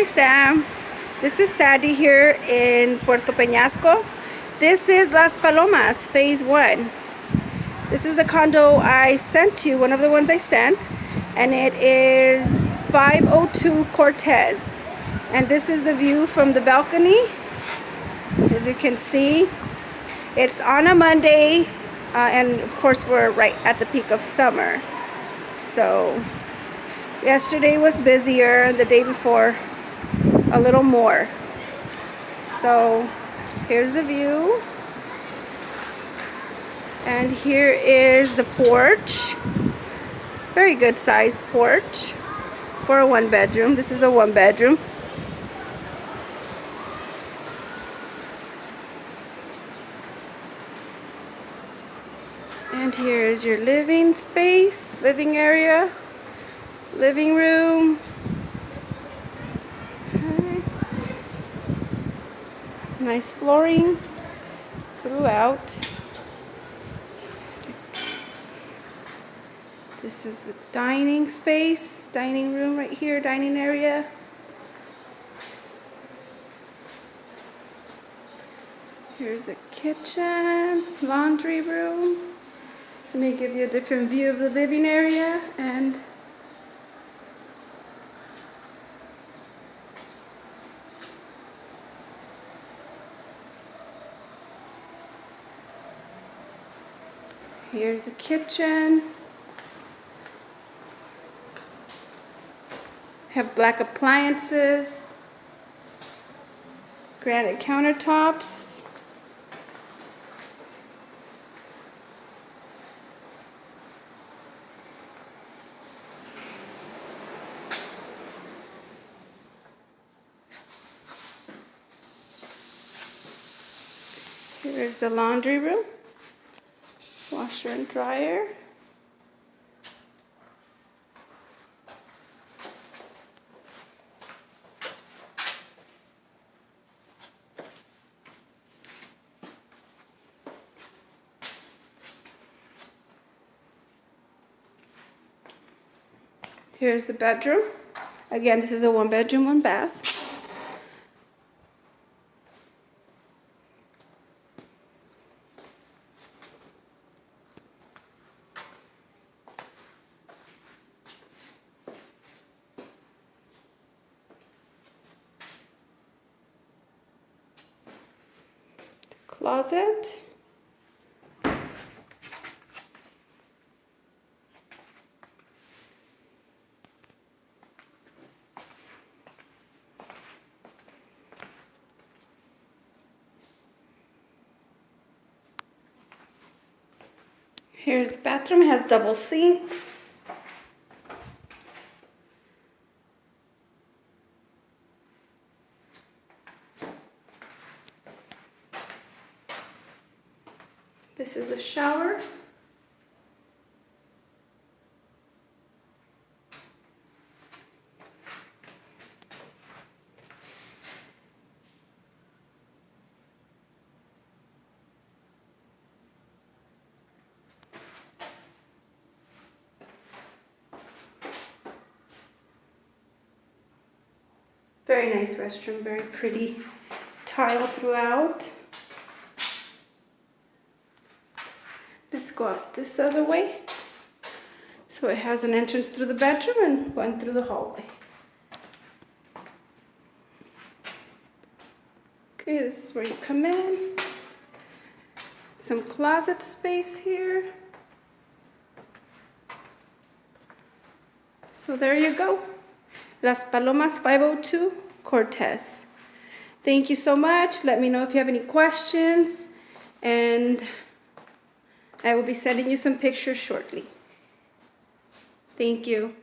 Hi Sam, this is Sandy here in Puerto Peñasco. This is Las Palomas, phase one. This is the condo I sent you, one of the ones I sent, and it is 502 Cortez. And this is the view from the balcony. As you can see, it's on a Monday, uh, and of course we're right at the peak of summer. So, yesterday was busier, the day before a little more. So, here's the view. And here is the porch. Very good sized porch for a one bedroom. This is a one bedroom. And here is your living space, living area, living room. Nice flooring throughout. This is the dining space, dining room right here, dining area. Here's the kitchen, laundry room. Let me give you a different view of the living area and here's the kitchen. Have black appliances, granite countertops. Here's the laundry room, washer and dryer. Here's the bedroom. Again, this is a one bedroom, one bath. Closet. Here's the bathroom, has double sinks. This is a shower. Very nice restroom, very pretty tile throughout. Go up this other way. So it has an entrance through the bedroom and one through the hallway. Okay, this is where you come in. Some closet space here. So there you go. Las Palomas 502 Cortez. Thank you so much. Let me know if you have any questions and I will be sending you some pictures shortly. Thank you.